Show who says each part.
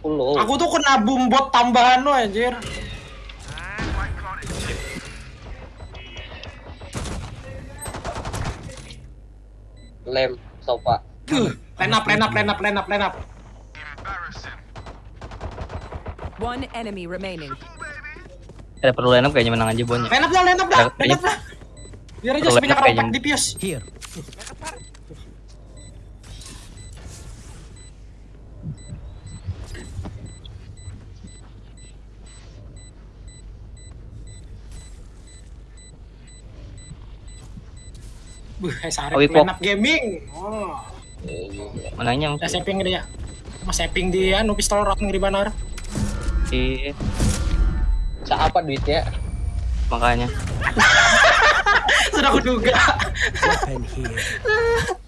Speaker 1: Pulau.
Speaker 2: Aku tuh kena boom bot tambahan lo anjir.
Speaker 1: Lem, sofa.
Speaker 2: Line up, line up, line up.
Speaker 3: One enemy remaining.
Speaker 4: Ada perlu line up kayaknya menang aja bonnya.
Speaker 2: Line up dah, line up dah, up dah. Biar aja rotak
Speaker 4: kayaknya.
Speaker 2: di pius.
Speaker 5: Here.
Speaker 2: Buh, sarip up gaming. Oh.
Speaker 4: Menangnya
Speaker 2: Udah saving dia. Mas saving dia, nu pistol rock ngeri banar.
Speaker 4: Iya,
Speaker 1: Sa apa duitnya?
Speaker 4: makanya.
Speaker 2: Sudah aku duga.
Speaker 5: Weapon here.